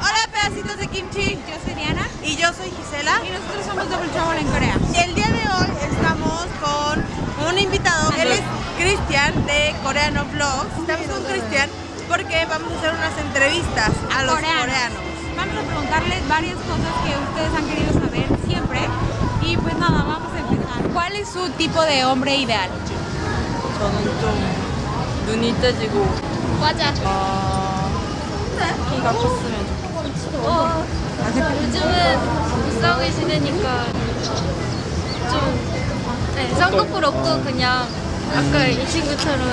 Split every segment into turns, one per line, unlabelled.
Hola pedacitos de kimchi,
yo soy Diana
y yo soy Gisela
y nosotros somos Double Trouble en Corea.
Y el día de hoy estamos con un invitado, él es Cristian de Coreano Vlogs. Estamos con Cristian porque vamos a hacer unas entrevistas a los coreanos. coreanos.
Vamos a preguntarles varias cosas que ustedes han querido saber siempre y pues nada, vamos a empezar. ¿Cuál es su tipo de hombre ideal?
저는 좀 눈이 떼지고
맞아.
아, 키가 컸으면 좋겠어요.
어, 요즘은 무쌍의 시대니까 좀 네, 쌍꺼풀 없고 그냥
아까 이 친구처럼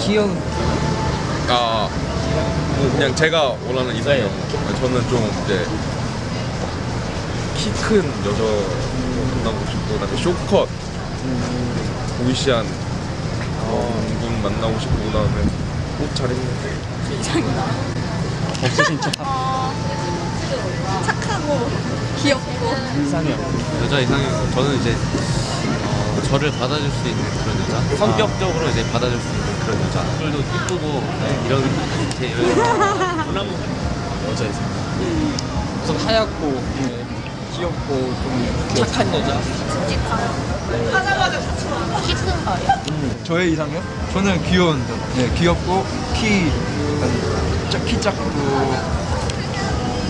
귀여운
아 그냥 제가 원하는 이상형 저는 좀 이제 키 큰 여자 만나고 싶고 그다음에 쇼컷 보이시한 그런 분 만나고 싶고 그 다음에 옷 잘 입는
없어 진짜
착하고
귀엽고.
이상형
여자 이상형 저는 이제 어, 저를 받아줄 수 있는 그런 여자 성격적으로 이제 받아줄 수 있는 그런 여자 얼굴도 이쁘고 네, 이런 제
여자. 이상형
우선 하얗고 네, 귀엽고 좀 착한 여자 저의 이상형? 저는 귀여운 분. 네, 귀엽고 키, 약간 작- 키 작고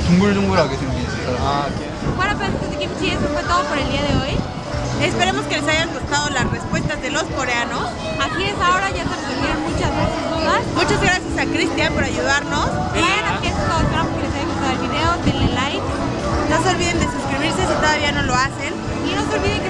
둥글둥글하게 생긴 사람. 아
Bueno, pues entonces, Kimchi, eso fue todo por el día de hoy.
Esperemos que les hayan gustado las respuestas de los coreanos.
Así es, ahora ya se resolvieron muchas de sus dudas.
Muchas gracias a Cristian por ayudarnos. Vayan
a que esto, esperamos que les haya gustado el video, denle like.
No se olviden de suscribirse si todavía no lo hacen.
Y no se olviden que